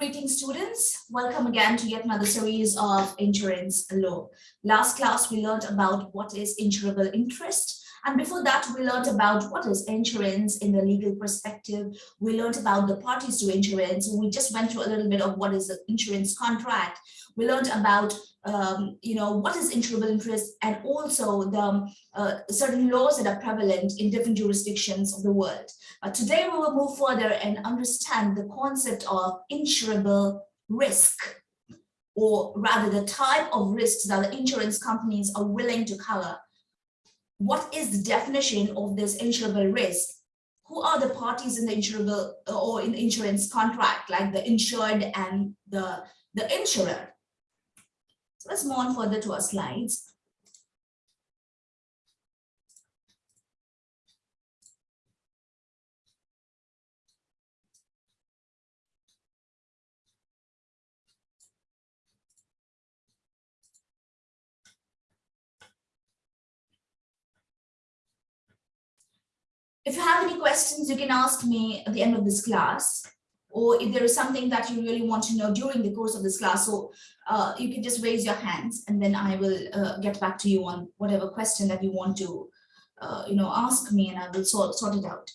Greetings students, welcome again to yet another series of insurance law. Last class we learned about what is insurable interest and before that we learned about what is insurance in the legal perspective. We learned about the parties to insurance. We just went through a little bit of what is the insurance contract. We learned about um, you know, what is insurable interest and also the uh, certain laws that are prevalent in different jurisdictions of the world. Uh, today, we will move further and understand the concept of insurable risk, or rather the type of risks that the insurance companies are willing to cover. What is the definition of this insurable risk? Who are the parties in the insurable uh, or in the insurance contract, like the insured and the, the insurer? So let's move on further to our slides. If you have any questions, you can ask me at the end of this class or if there is something that you really want to know during the course of this class, so uh, you can just raise your hands and then I will uh, get back to you on whatever question that you want to, uh, you know, ask me and I will sort, sort it out.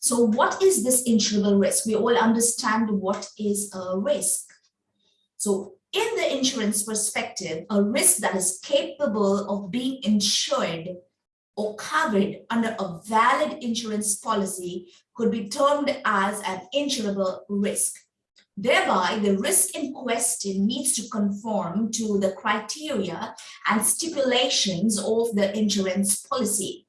So what is this insurable risk? We all understand what is a risk. So in the insurance perspective, a risk that is capable of being insured or covered under a valid insurance policy could be termed as an insurable risk. Thereby, the risk in question needs to conform to the criteria and stipulations of the insurance policy.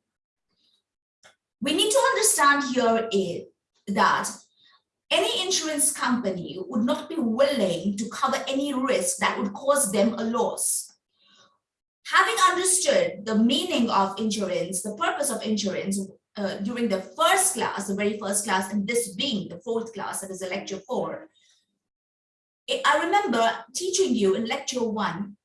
We need to understand here is that any insurance company would not be willing to cover any risk that would cause them a loss having understood the meaning of insurance, the purpose of insurance uh, during the first class, the very first class, and this being the fourth class, that is a lecture four, I remember teaching you in lecture one,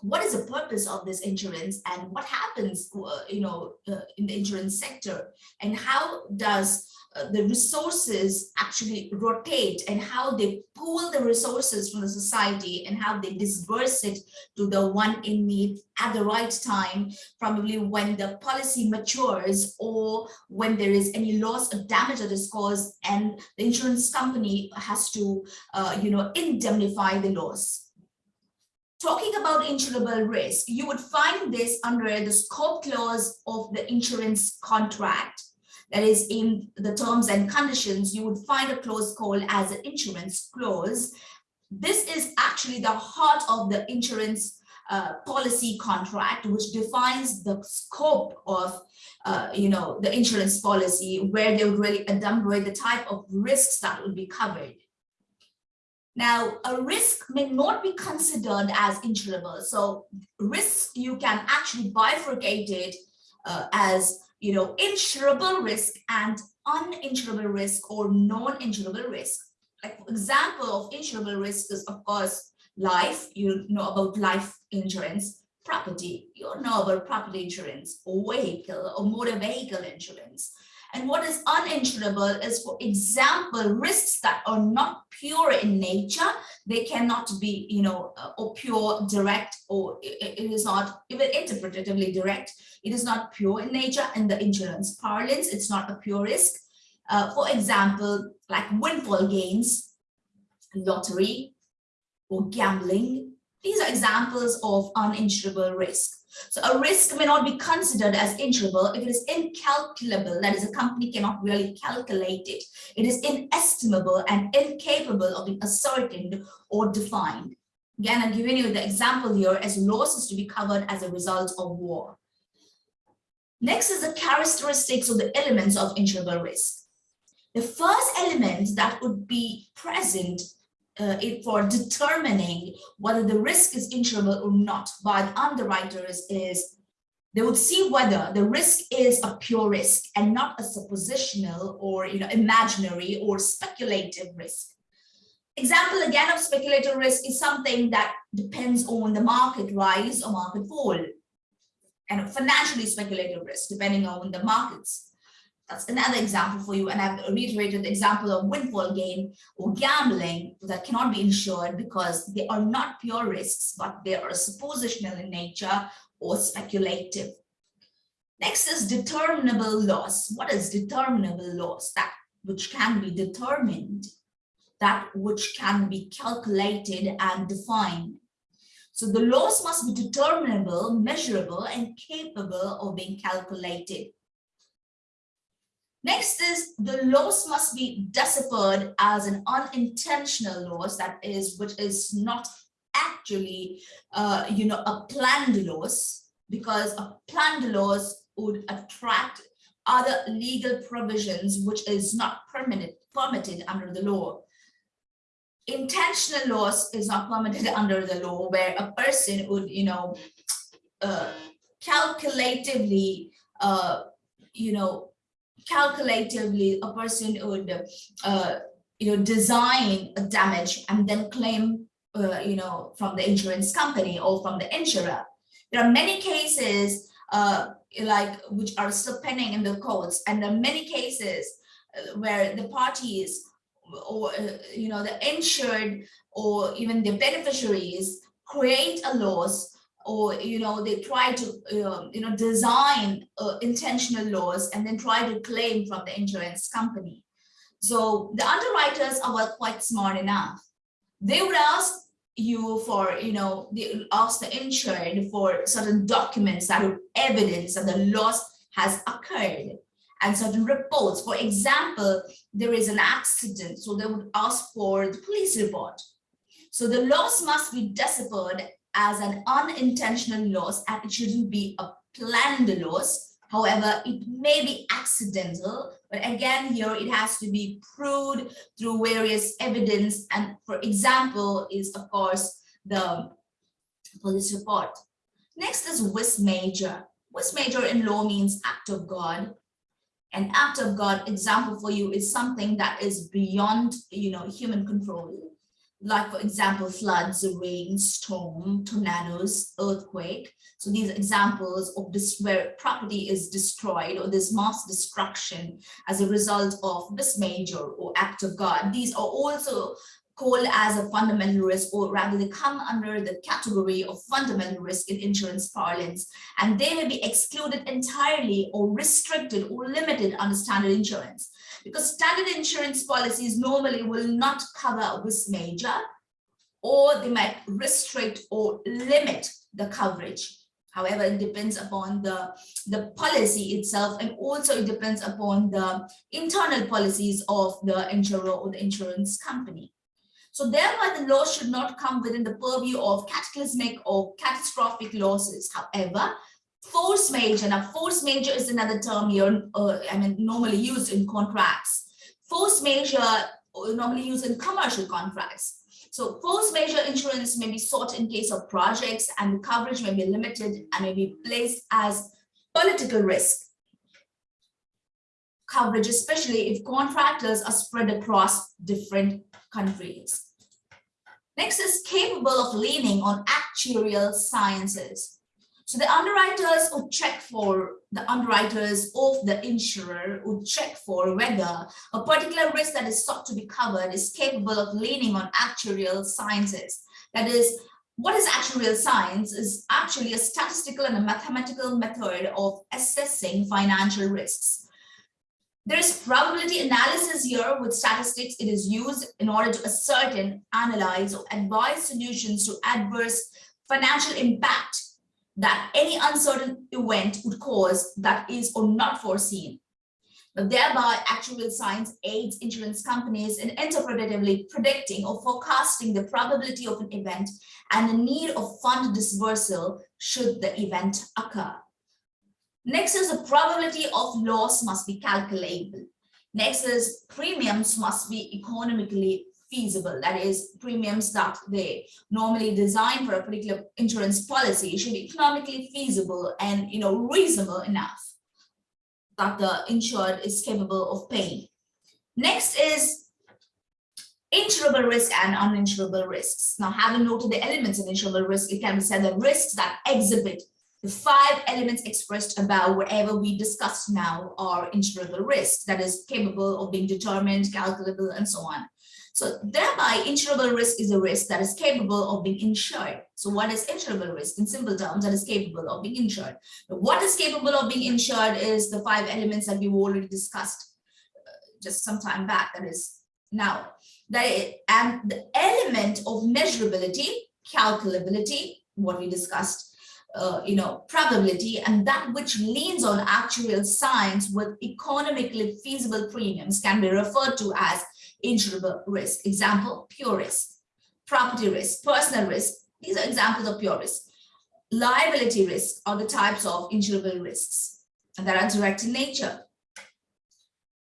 what is the purpose of this insurance and what happens, uh, you know, uh, in the insurance sector? And how does uh, the resources actually rotate and how they pool the resources from the society and how they disperse it to the one in need at the right time, probably when the policy matures or when there is any loss or damage that is caused and the insurance company has to, uh, you know, indemnify the loss. Talking about insurable risk, you would find this under the scope clause of the insurance contract that is in the terms and conditions, you would find a clause called as an insurance clause. This is actually the heart of the insurance uh, policy contract, which defines the scope of, uh, you know, the insurance policy, where they would really enumerate the type of risks that would be covered. Now, a risk may not be considered as insurable. So risks, you can actually bifurcate it uh, as you know, insurable risk and uninsurable risk or non-insurable risk. Like example of insurable risk is of course life, you know about life insurance, property, you know about property insurance or vehicle or motor vehicle insurance. And what is uninsurable is, for example, risks that are not pure in nature. They cannot be, you know, uh, or pure direct, or it, is not even interpretatively direct. It is not pure in nature. In the insurance parlance, it's not a pure risk. Uh, for example, like windfall gains, lottery, or gambling. These are examples of uninsurable risk. So a risk may not be considered as insurable if it is incalculable, that is a company cannot really calculate it. It is inestimable and incapable of being ascertained or defined. Again, I'm giving you the example here as losses to be covered as a result of war. Next is the characteristics of the elements of insurable risk. The first element that would be present uh, it, for determining whether the risk is insurable or not by the underwriters is they would see whether the risk is a pure risk and not a suppositional or you know imaginary or speculative risk. Example again of speculative risk is something that depends on the market rise or market fall and financially speculative risk depending on the markets. That's another example for you. And I've reiterated the example of windfall gain or gambling that cannot be insured because they are not pure risks, but they are suppositional in nature or speculative. Next is determinable loss. What is determinable loss? That which can be determined, that which can be calculated and defined. So the loss must be determinable, measurable, and capable of being calculated. Next is the loss must be deciphered as an unintentional loss, that is, which is not actually, uh, you know, a planned loss, because a planned loss would attract other legal provisions which is not permitted permitted under the law. Intentional loss is not permitted under the law where a person would, you know, uh, calculatively, uh, you know, calculatively a person would, uh, you know, design a damage and then claim, uh, you know, from the insurance company or from the insurer. There are many cases uh, like which are still pending in the courts. And there are many cases uh, where the parties or, uh, you know, the insured or even the beneficiaries create a loss or, you know, they try to, uh, you know, design uh, intentional loss and then try to claim from the insurance company. So the underwriters are quite smart enough. They would ask you for, you know, the, ask the insured for certain documents that would evidence that the loss has occurred and certain reports. For example, there is an accident, so they would ask for the police report. So the loss must be deciphered as an unintentional loss and it shouldn't be a planned loss However, it may be accidental, but again, here it has to be proved through various evidence. And for example, is of course the police report. Next is vis major. Vis major in law means act of God. An act of God example for you is something that is beyond, you know, human control like for example, floods, rain, storm, tornadoes, earthquake. So these examples of this where property is destroyed or this mass destruction as a result of vis major or act of God. These are also called as a fundamental risk or rather they come under the category of fundamental risk in insurance parlance and they may be excluded entirely or restricted or limited under standard insurance because standard insurance policies normally will not cover vis major or they might restrict or limit the coverage. However, it depends upon the, the policy itself and also it depends upon the internal policies of the insurer or the insurance company. So thereby the law should not come within the purview of cataclysmic or catastrophic losses. However, force majeure, now force majeure is another term here, uh, I mean, normally used in contracts. Force majeure uh, normally used in commercial contracts. So force majeure insurance may be sought in case of projects and the coverage may be limited and may be placed as political risk coverage, especially if contractors are spread across different countries. Next is capable of leaning on actuarial sciences. So the underwriters would check for the underwriters of the insurer would check for whether a particular risk that is sought to be covered is capable of leaning on actuarial sciences. That is, what is actuarial science is actually a statistical and a mathematical method of assessing financial risks. There is probability analysis here with statistics. It is used in order to ascertain, analyze, or advise solutions to adverse financial impact that any uncertain event would cause that is or not foreseen. But thereby, actuarial science aids insurance companies in interpretatively predicting or forecasting the probability of an event and the need of fund dispersal should the event occur. Next is the probability of loss must be calculable. Next is premiums must be economically feasible. That is premiums that they normally design for a particular insurance policy should be economically feasible and you know reasonable enough that the insured is capable of paying. Next is insurable risk and uninsurable risks. Now, having noted the elements of insurable risk, it can be said that risks that exhibit the five elements expressed above, whatever we discussed now, are insurable risk that is capable of being determined, calculable, and so on. So thereby, insurable risk is a risk that is capable of being insured. So what is insurable risk? In simple terms, that is capable of being insured. what is capable of being insured is the five elements that we've already discussed uh, just some time back. That is now, that and the element of measurability, calculability, what we discussed, uh, you know, probability, and that which leans on actuarial science with economically feasible premiums can be referred to as insurable risk. Example, pure risk, property risk, personal risk. These are examples of pure risk. Liability risk are the types of insurable risks that are direct in nature.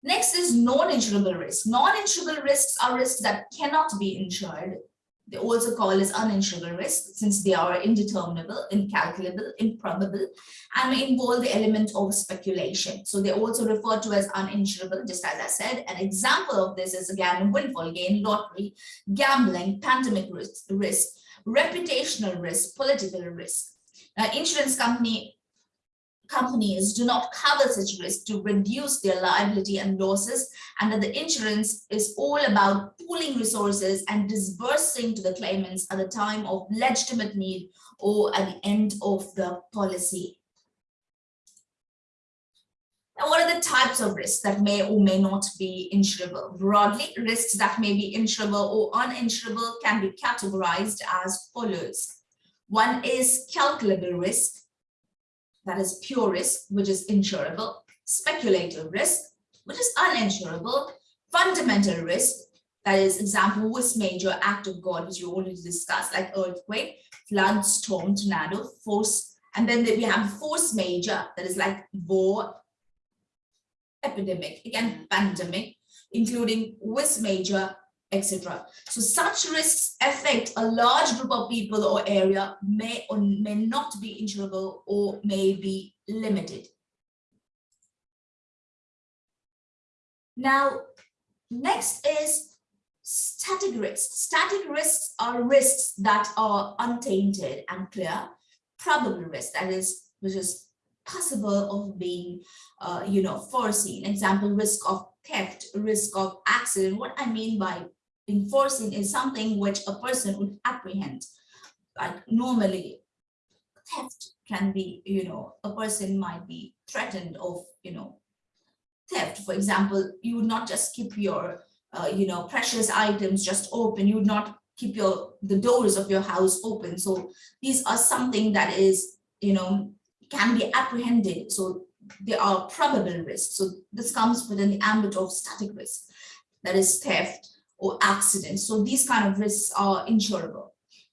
Next is non-insurable risk. Non-insurable risks are risks that cannot be insured they also call as uninsurable risk since they are indeterminable, incalculable, improbable, and may involve the element of speculation. So they also refer to as uninsurable, just as I said. An example of this is again windfall gain, lottery, gambling, pandemic risk, risk reputational risk, political risk. Now, insurance company companies do not cover such risk to reduce their liability and losses and that the insurance is all about pooling resources and disbursing to the claimants at the time of legitimate need or at the end of the policy. Now, what are the types of risks that may or may not be insurable? Broadly, risks that may be insurable or uninsurable can be categorized as follows. One is calculable risk, that is pure risk, which is insurable, speculative risk, which is uninsurable, fundamental risk, that is example, vis major act of God, which you already discussed, like earthquake, flood, storm, tornado, force, and then we have force majeure, that is like war, epidemic, again, pandemic, including vis major, etc. So such risks affect a large group of people or area may or may not be insurable or may be limited. Now, next is static risks. Static risks are risks that are untainted and clear. Probable risk, that is, which is possible of being, uh, you know, foreseen. Example, risk of theft, risk of accident. What I mean by enforcing is something which a person would apprehend. Like normally, theft can be, you know, a person might be threatened of, you know, theft. For example, you would not just keep your, uh, you know, precious items just open. You would not keep your the doors of your house open. So these are something that is, you know, can be apprehended. So there are probable risks. So this comes within the ambit of static risk, that is theft, or accidents. So these kind of risks are insurable.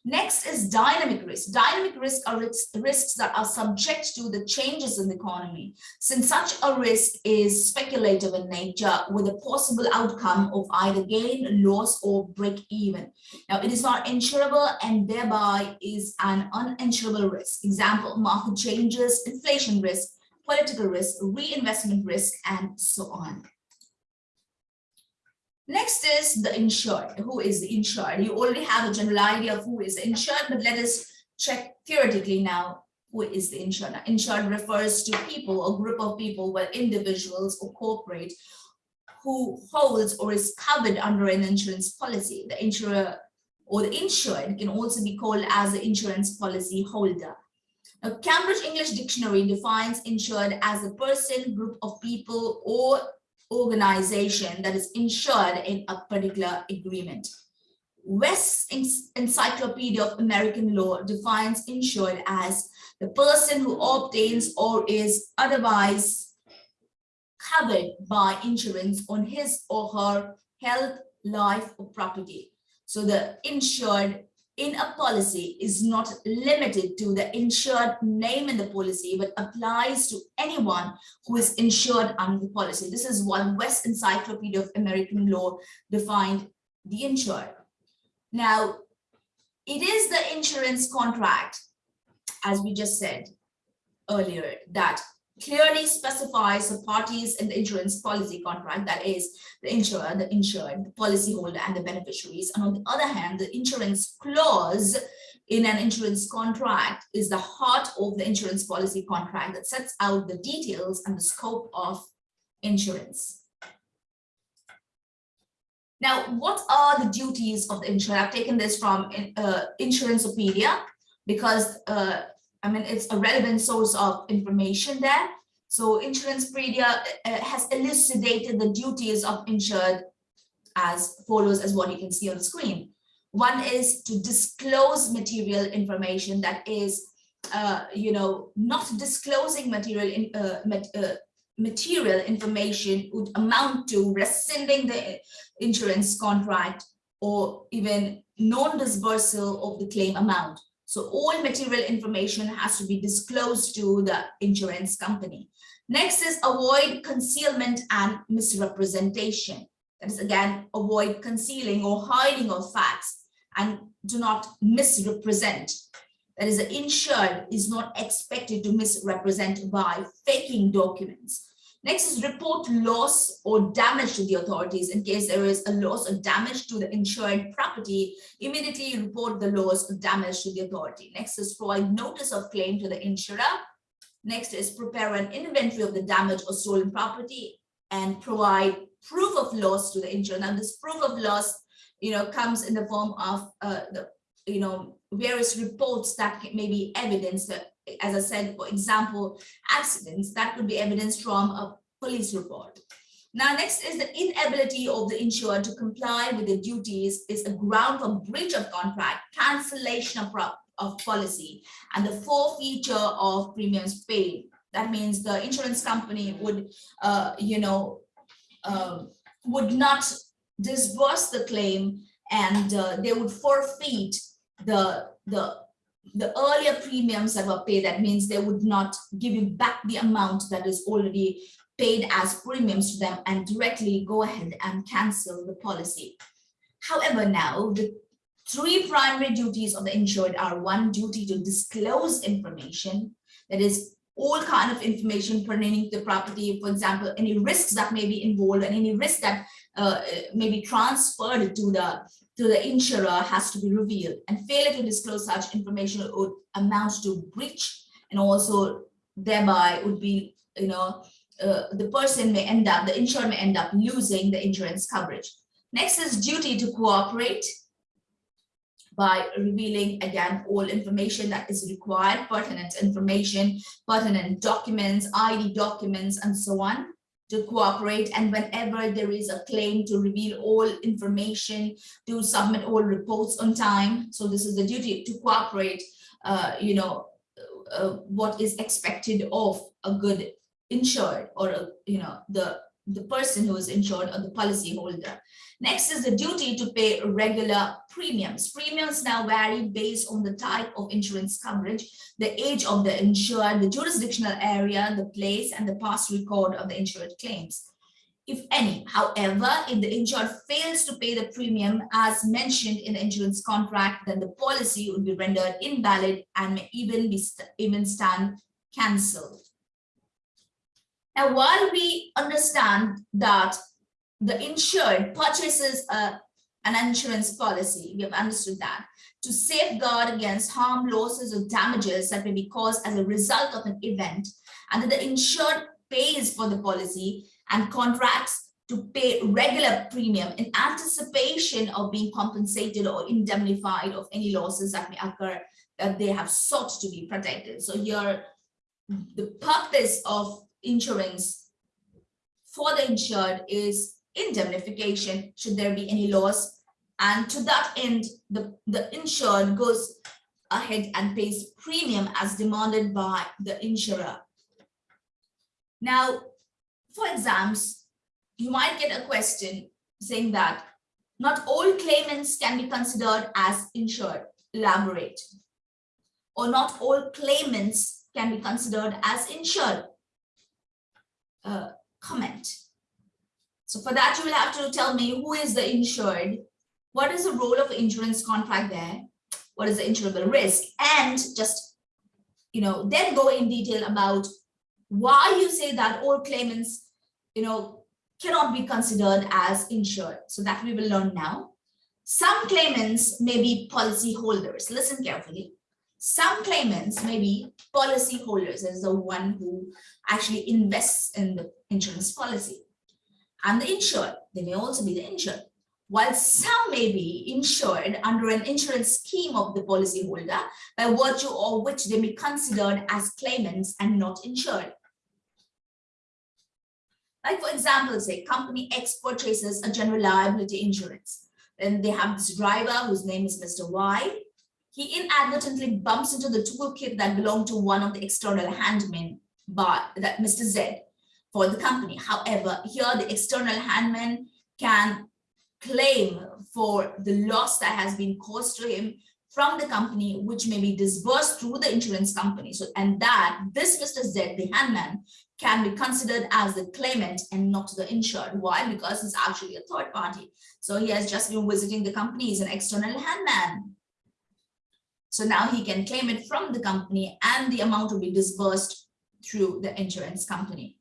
Next is dynamic risk. Dynamic risk are risks, risks that are subject to the changes in the economy. Since such a risk is speculative in nature with a possible outcome of either gain, loss, or break even. Now, it is not insurable and thereby is an uninsurable risk. Example, market changes, inflation risk, political risk, reinvestment risk, and so on. Next is the insured. Who is the insured? You already have a general idea of who is insured, but let us check theoretically now who is the insured. Insured refers to people or group of people, whether individuals or corporate, who holds or is covered under an insurance policy. The insurer or the insured can also be called as the insurance policy holder. Now, Cambridge English Dictionary defines insured as a person, group of people, or organization that is insured in a particular agreement. West's Encyclopedia of American Law defines insured as the person who obtains or is otherwise covered by insurance on his or her health, life, or property. So the insured in a policy is not limited to the insured name in the policy, but applies to anyone who is insured under the policy. This is what West Encyclopedia of American Law defined the insured. Now, it is the insurance contract, as we just said earlier, that clearly specifies the parties in the insurance policy contract, that is the insurer, the insured, the policyholder, and the beneficiaries. And on the other hand, the insurance clause in an insurance contract is the heart of the insurance policy contract that sets out the details and the scope of insurance. Now, what are the duties of the insurer? I've taken this from uh, Insuranceopedia because uh, I mean, it's a relevant source of information there. So Insuranceopedia uh, has elucidated the duties of insured as follows as what you can see on the screen. One is to disclose material information that is, uh, you know, not disclosing material in, uh, uh, material information would amount to rescinding the insurance contract or even non-disbursal of the claim amount. So all material information has to be disclosed to the insurance company. Next is avoid concealment and misrepresentation. That is again, avoid concealing or hiding of facts and do not misrepresent. That is, the insured is not expected to misrepresent by faking documents. Next is report loss or damage to the authorities. In case there is a loss or damage to the insured property, immediately report the loss or damage to the authority. Next is provide notice of claim to the insurer. Next is prepare an inventory of the damage or stolen property and provide proof of loss to the insurer. Now this proof of loss, you know, comes in the form of uh, the, you know, various reports that may be evidence that as I said, for example, accidents, that could be evidence from a police report. Now, next is the inability of the insured to comply with the duties is a ground for breach of contract, cancellation of, of policy, and the forfeiture of premiums paid. That means the insurance company would, uh, you know, uh, would not disburse the claim and uh, they would forfeit the, the the earlier premiums that were paid, that means they would not give you back the amount that is already paid as premiums to them and directly go ahead and cancel the policy. However, now the three primary duties of the insured are one duty to disclose information, that is all kind of information pertaining to the property, for example, any risks that may be involved and any risk that uh, may be transferred to the to the insurer has to be revealed. And failure to disclose such information would amount to breach and also thereby would be you know uh, the person may end up the insurer may end up losing the insurance coverage. Next is duty to cooperate by revealing again all information that is required pertinent information pertinent documents id documents and so on to cooperate and whenever there is a claim to reveal all information to submit all reports on time. So this is the duty to cooperate uh, you know uh, what is expected of a good insured or a, you know the the person who is insured or the policy holder Next is the duty to pay regular premiums. Premiums now vary based on the type of insurance coverage, the age of the insured, the jurisdictional area, the place, and the past record of the insured claims. If any, however, if the insured fails to pay the premium as mentioned in the insurance contract, then the policy would be rendered invalid and may even be st even stand cancelled. Now, while we understand that the insured purchases a, an insurance policy, we have understood that, to safeguard against harm, losses, or damages that may be caused as a result of an event, and that the insured pays for the policy and contracts to pay regular premium in anticipation of being compensated or indemnified of any losses that may occur that they have sought to be protected. So here, the purpose of insurance for the insured is indemnification should there be any loss. And to that end, the, the insured goes ahead and pays premium as demanded by the insurer. Now, for exams, you might get a question saying that not all claimants can be considered as insured. Elaborate. Or not all claimants can be considered as insured. Uh, comment. So for that, you will have to tell me who is the insured, what is the role of insurance contract there, what is the insurable risk, and just, you know, then go in detail about why you say that all claimants, you know, cannot be considered as insured. So that we will learn now. Some claimants may be policy holders. Listen carefully. Some claimants may be policy holders as the one who actually invests in the insurance policy. And the insured, they may also be the insured. While some may be insured under an insurance scheme of the policyholder, by virtue of which they may be considered as claimants and not insured. Like for example, say company X purchases a general liability insurance. Then they have this driver whose name is Mr. Y he inadvertently bumps into the toolkit that belonged to one of the external handmen by that Mr. Z for the company. However, here the external handman can claim for the loss that has been caused to him from the company, which may be disbursed through the insurance company. So, and that this Mr. Z, the handman, can be considered as the claimant and not the insured. Why? Because he's actually a third party. So he has just been visiting the company, he's an external handman. So now he can claim it from the company and the amount will be disbursed through the insurance company.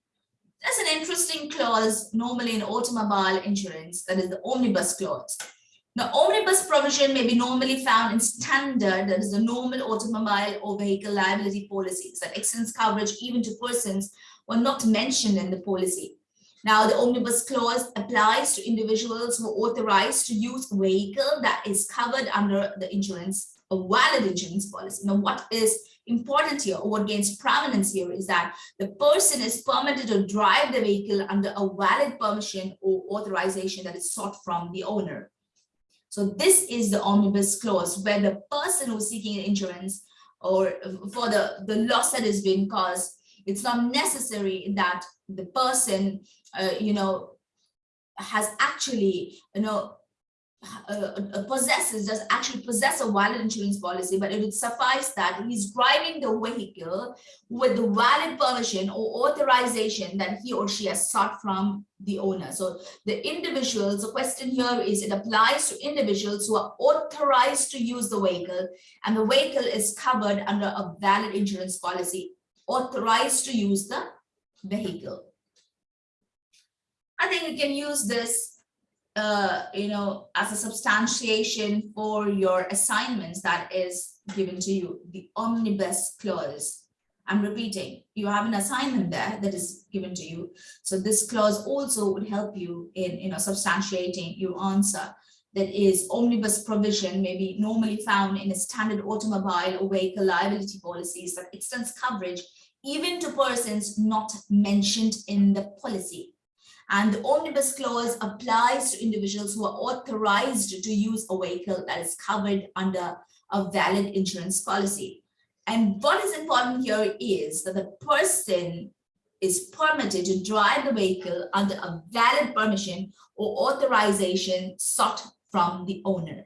There's an interesting clause normally in automobile insurance, that is the omnibus clause. The omnibus provision may be normally found in standard, that is the normal automobile or vehicle liability policies that extends coverage even to persons who are not mentioned in the policy. Now, the omnibus clause applies to individuals who are authorized to use a vehicle that is covered under the insurance a valid insurance policy. Now, what is important here or what gains prominence here is that the person is permitted to drive the vehicle under a valid permission or authorization that is sought from the owner. So this is the omnibus clause where the person who's seeking insurance or for the, the loss that has been caused, it's not necessary that the person, uh, you know, has actually, you know, uh, possesses, does actually possess a valid insurance policy, but it would suffice that he's driving the vehicle with the valid permission or authorization that he or she has sought from the owner. So the individuals, the question here is it applies to individuals who are authorized to use the vehicle and the vehicle is covered under a valid insurance policy, authorized to use the vehicle. I think we can use this uh, you know, as a substantiation for your assignments that is given to you, the omnibus clause. I'm repeating, you have an assignment there that is given to you. So this clause also would help you in, you know, substantiating your answer. That is omnibus provision may be normally found in a standard automobile or vehicle liability policies that extends coverage even to persons not mentioned in the policy. And the omnibus clause applies to individuals who are authorized to use a vehicle that is covered under a valid insurance policy. And what is important here is that the person is permitted to drive the vehicle under a valid permission or authorization sought from the owner.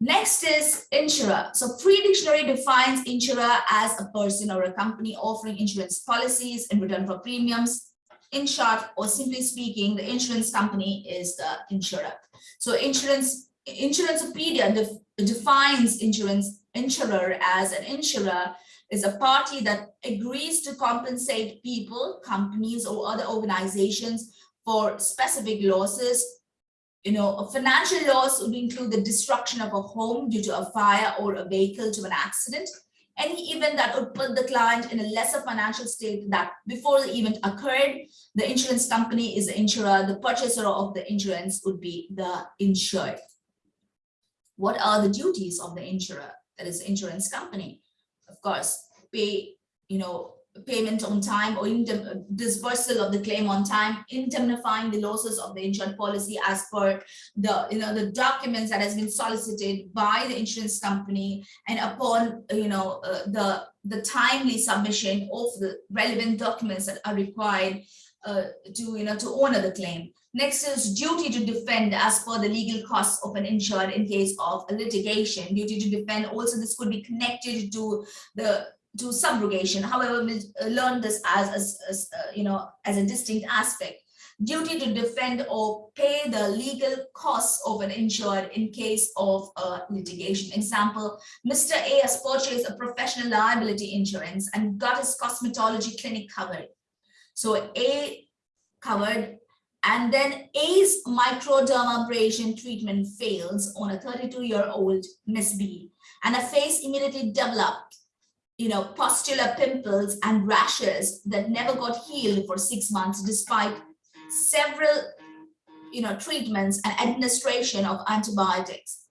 Next is insurer. So free dictionary defines insurer as a person or a company offering insurance policies in return for premiums. In short, or simply speaking, the insurance company is the insurer. So insurance, Insuranceopedia def, defines insurance insurer as an insurer is a party that agrees to compensate people, companies, or other organizations for specific losses you know, a financial loss would include the destruction of a home due to a fire or a vehicle to an accident. Any event that would put the client in a lesser financial state that before the event occurred, the insurance company is the insurer, the purchaser of the insurance would be the insured. What are the duties of the insurer, that is insurance company? Of course, pay, you know, payment on time or dispersal of the claim on time, indemnifying the losses of the insured policy as per the you know the documents that has been solicited by the insurance company and upon you know uh, the the timely submission of the relevant documents that are required uh, to you know to honor the claim. Next is duty to defend as per the legal costs of an insured in case of litigation. Duty to defend also this could be connected to the to subrogation. However, we uh, learn this as, as, as uh, you know, as a distinct aspect. Duty to defend or pay the legal costs of an insured in case of a litigation. Example, Mr. A has purchased a professional liability insurance and got his cosmetology clinic covered. So A covered and then A's microdermabrasion treatment fails on a 32-year-old Miss B, and her face immediately developed, you know, pustular pimples and rashes that never got healed for six months, despite several, you know, treatments and administration of antibiotics.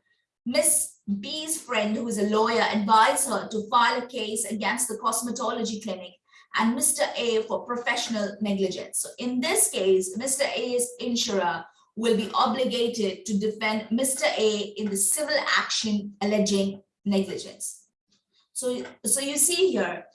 Miss B's friend, who is a lawyer, advised her to file a case against the cosmetology clinic and Mr. A for professional negligence. So in this case, Mr. A's insurer will be obligated to defend Mr. A in the civil action alleging negligence. So, so you see here,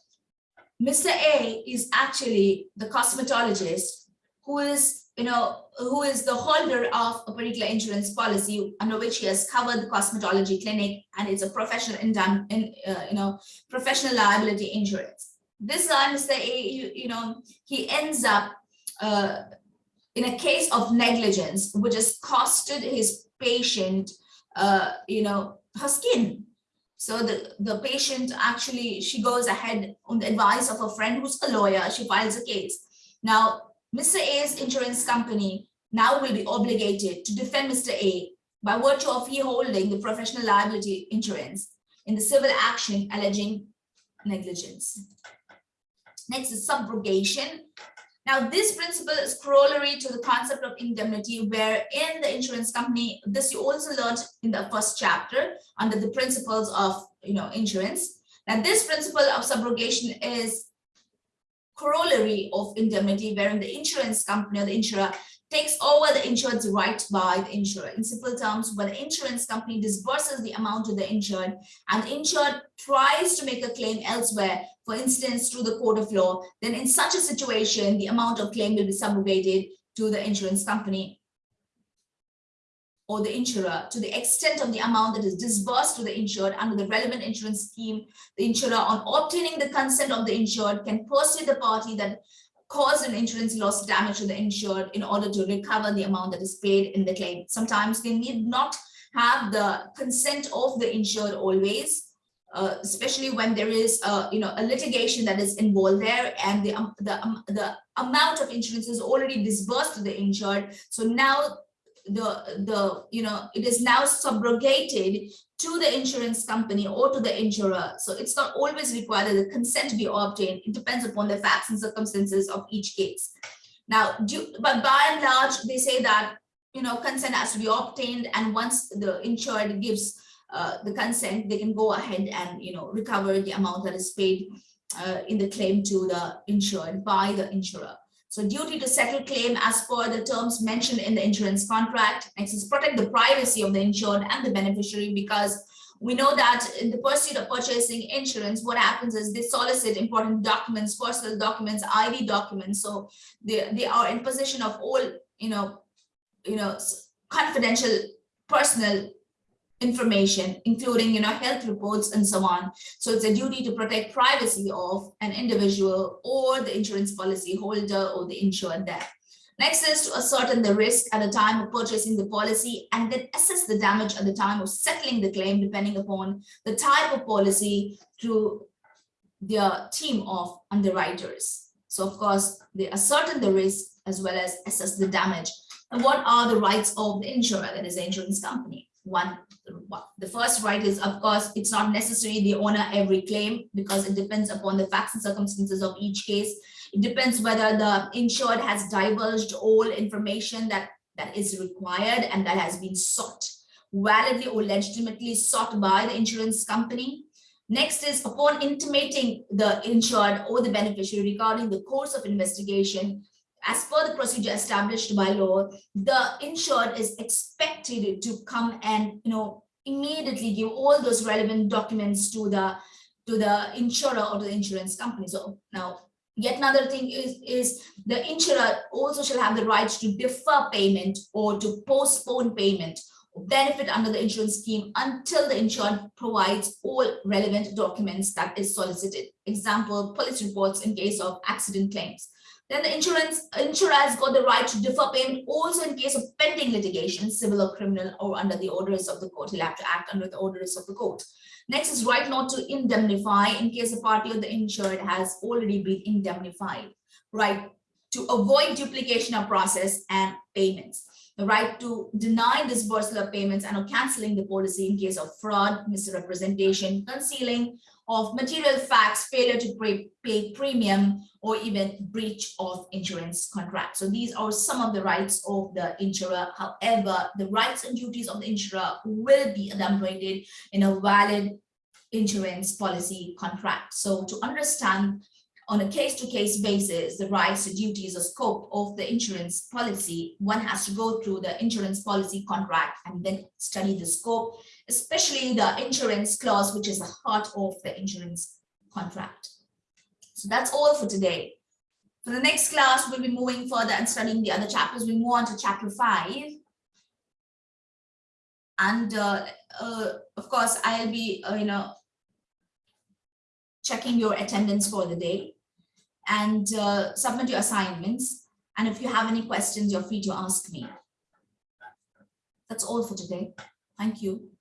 Mr. A is actually the cosmetologist who is, you know, who is the holder of a particular insurance policy under which he has covered the cosmetology clinic and it's a professional in, in uh, you know, professional liability insurance this guy, Mr. A, you, you know, he ends up uh, in a case of negligence, which has costed his patient, uh, you know, her skin. So the, the patient actually, she goes ahead on the advice of a friend who's a lawyer, she files a case. Now, Mr. A's insurance company now will be obligated to defend Mr. A by virtue of he holding the professional liability insurance in the civil action alleging negligence. Next is subrogation. Now, this principle is corollary to the concept of indemnity, where in the insurance company, this you also learned in the first chapter under the principles of you know insurance. Now, this principle of subrogation is corollary of indemnity, wherein the insurance company or the insurer takes over the insured's right by the insurer. In simple terms, when the insurance company disburses the amount to the insured and the insured tries to make a claim elsewhere, for instance, through the court of law, then in such a situation, the amount of claim will be subrogated to the insurance company or the insurer to the extent of the amount that is disbursed to the insured under the relevant insurance scheme, the insurer on obtaining the consent of the insured can pursue the party that caused an insurance loss damage to the insured in order to recover the amount that is paid in the claim. Sometimes they need not have the consent of the insured always, uh, especially when there is a, you know, a litigation that is involved there and the, um, the, um, the amount of insurance is already disbursed to the insured. So now the the you know it is now subrogated to the insurance company or to the insurer. So it's not always required that the consent be obtained. It depends upon the facts and circumstances of each case. Now do, but by and large they say that you know consent has to be obtained and once the insured gives uh, the consent they can go ahead and you know recover the amount that is paid uh, in the claim to the insured by the insurer so duty to settle claim as per the terms mentioned in the insurance contract. Next is protect the privacy of the insured and the beneficiary because we know that in the pursuit of purchasing insurance, what happens is they solicit important documents, personal documents, ID documents. So they, they are in possession of all, you know, you know, confidential personal information, including, you know, health reports and so on. So it's a duty to protect privacy of an individual or the insurance policy holder or the insured there. Next is to ascertain the risk at the time of purchasing the policy and then assess the damage at the time of settling the claim, depending upon the type of policy through their team of underwriters. So of course, they ascertain the risk as well as assess the damage. And what are the rights of the insurer, that is the insurance company? One, the first right is, of course, it's not necessary they honor every claim because it depends upon the facts and circumstances of each case. It depends whether the insured has divulged all information that, that is required and that has been sought, validly or legitimately sought by the insurance company. Next is upon intimating the insured or the beneficiary regarding the course of investigation, as per the procedure established by law, the insured is expected to come and, you know, immediately give all those relevant documents to the to the insurer or the insurance company. So now yet another thing is, is the insurer also shall have the right to defer payment or to postpone payment benefit under the insurance scheme until the insured provides all relevant documents that is solicited. Example, police reports in case of accident claims. Then the insurance insurer has got the right to defer payment also in case of pending litigation, civil or criminal, or under the orders of the court. He'll have to act under the orders of the court. Next is right not to indemnify in case a party of the insured has already been indemnified. Right to avoid duplication of process and payments. The right to deny disbursal of payments and or canceling the policy in case of fraud, misrepresentation, concealing of material facts, failure to pay, premium, or even breach of insurance contract. So these are some of the rights of the insurer. However, the rights and duties of the insurer will be enumerated in a valid insurance policy contract. So to understand on a case-to-case basis, the rights, the duties, the scope of the insurance policy, one has to go through the insurance policy contract and then study the scope, especially the insurance clause, which is the heart of the insurance contract. So that's all for today. For the next class, we'll be moving further and studying the other chapters. We move on to chapter five. And uh, uh, of course, I'll be, uh, you know, checking your attendance for the day and uh, submit your assignments. And if you have any questions, you're free to ask me. That's all for today. Thank you.